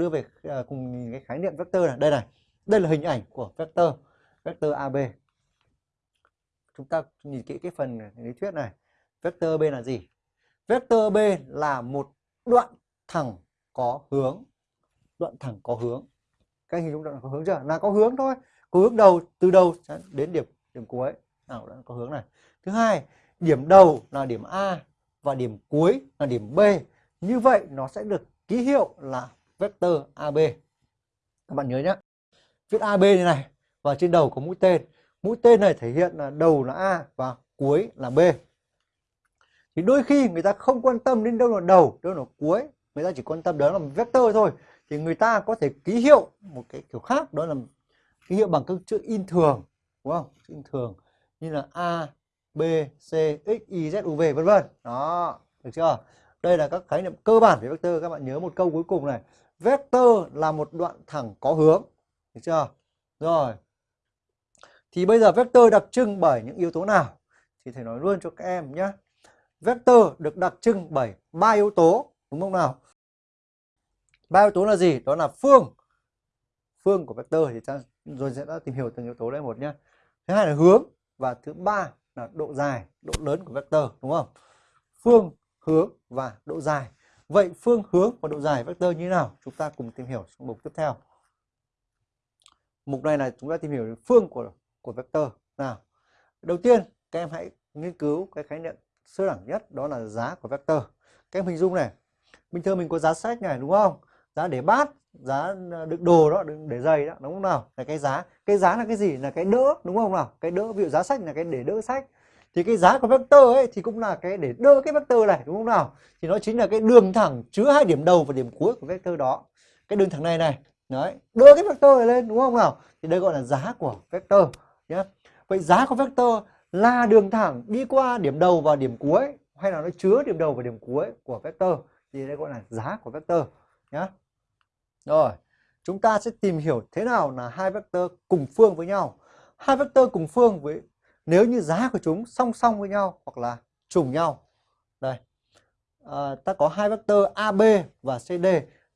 đưa về à, cùng cái khái niệm vector này. Đây này, đây là hình ảnh của vector vector AB chúng ta nhìn kỹ cái phần lý thuyết này. Vector B là gì? Vector B là một đoạn thẳng có hướng. Đoạn thẳng có hướng. Các hình dung đoạn có hướng chưa? Là có hướng thôi. Có hướng đầu, từ đầu đến điểm điểm cuối. Nào đã có hướng này. Thứ hai, điểm đầu là điểm A và điểm cuối là điểm B. Như vậy, nó sẽ được ký hiệu là vector AB các bạn nhớ nhé viết AB như này, và trên đầu có mũi tên. Mũi tên này thể hiện là đầu là A và cuối là B. Thì đôi khi người ta không quan tâm đến đâu là đầu, đâu là cuối. Người ta chỉ quan tâm đó là một vector thôi. Thì người ta có thể ký hiệu một cái kiểu khác, đó là ký hiệu bằng các chữ in thường, đúng không? Chữ in thường như là A, B, C, X, Y, Z, U, V, vân vân. Đó, được chưa? Đây là các khái niệm cơ bản về vector. Các bạn nhớ một câu cuối cùng này vector là một đoạn thẳng có hướng. Được chưa? Rồi. Thì bây giờ vector đặc trưng bởi những yếu tố nào? Thì thầy nói luôn cho các em nhé. Vector được đặc trưng bởi ba yếu tố. Đúng không nào? Ba yếu tố là gì? Đó là phương. Phương của vector thì ta rồi sẽ đã tìm hiểu từng yếu tố đây một nhé. Thứ hai là hướng và thứ ba là độ dài, độ lớn của vector. Đúng không? Phương, hướng và độ dài vậy phương hướng và độ dài vector như thế nào? Chúng ta cùng tìm hiểu trong mục tiếp theo. Mục này là chúng ta tìm hiểu phương của của vector. Nào, đầu tiên các em hãy nghiên cứu cái khái niệm sơ đẳng nhất, đó là giá của vector. Các em hình dung này, bình thường mình có giá sách này, đúng không? Giá để bát, giá à, đựng đồ đó, đựng để giày đó, đúng không nào? Là cái giá. Cái giá là cái gì? Là cái đỡ, đúng không nào? Cái đỡ, ví dụ giá sách là cái để đỡ sách thì cái giá của vector ấy thì cũng là cái để đưa cái vector này, đúng không nào? Thì nó chính là cái đường thẳng chứa hai điểm đầu và điểm cuối của vector đó. Cái đường thẳng này này, đấy đưa cái vector này lên, đúng không nào? Thì đây gọi là giá của vector nhé vậy giá của vector là đường thẳng đi qua điểm đầu và điểm cuối, hay là nó chứa điểm đầu và điểm cuối của vector? Thì đây gọi là giá của vector nhé rồi, chúng ta sẽ tìm hiểu thế nào là hai vector cùng phương với nhau. Hai vector cùng phương với nếu như giá của chúng song song với nhau hoặc là trùng nhau. Đây. À, ta có hai vectơ AB và CD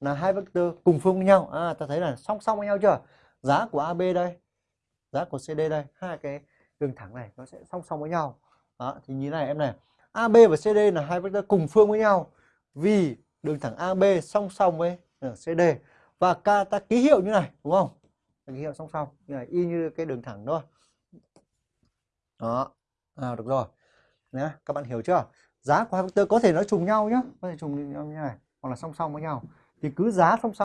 là hai vectơ cùng phương với nhau. À, ta thấy là song song với nhau chưa? Giá của AB đây giá của CD đây hai cái đường thẳng này nó sẽ song song với nhau. Đó, thì như này em này. AB và CD là hai vectơ cùng phương với nhau vì đường thẳng AB song song với ờ, CD và K ta ký hiệu như này đúng không? Ký hiệu song song như này y như cái đường thẳng thôi đó. À, được rồi. Nhé các bạn hiểu chưa? Giá của hai vector có thể nó trùng nhau nhé có thể trùng nhau như này hoặc là song song với nhau. Thì cứ giá song song